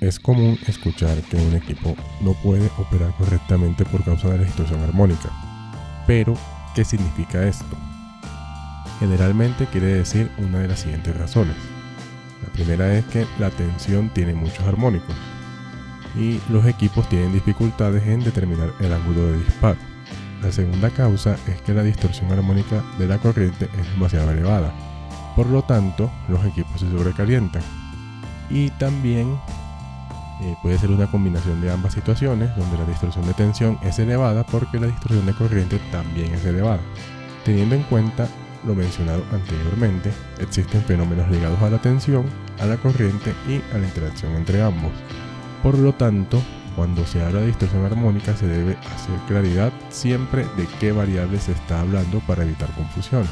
Es común escuchar que un equipo no puede operar correctamente por causa de la distorsión armónica. Pero, ¿qué significa esto? Generalmente quiere decir una de las siguientes razones. La primera es que la tensión tiene muchos armónicos y los equipos tienen dificultades en determinar el ángulo de disparo. La segunda causa es que la distorsión armónica de la corriente es demasiado elevada, por lo tanto los equipos se sobrecalientan. Y también eh, puede ser una combinación de ambas situaciones, donde la distorsión de tensión es elevada porque la distorsión de corriente también es elevada. Teniendo en cuenta lo mencionado anteriormente, existen fenómenos ligados a la tensión, a la corriente y a la interacción entre ambos. Por lo tanto, cuando se habla de distorsión armónica se debe hacer claridad siempre de qué variable se está hablando para evitar confusiones.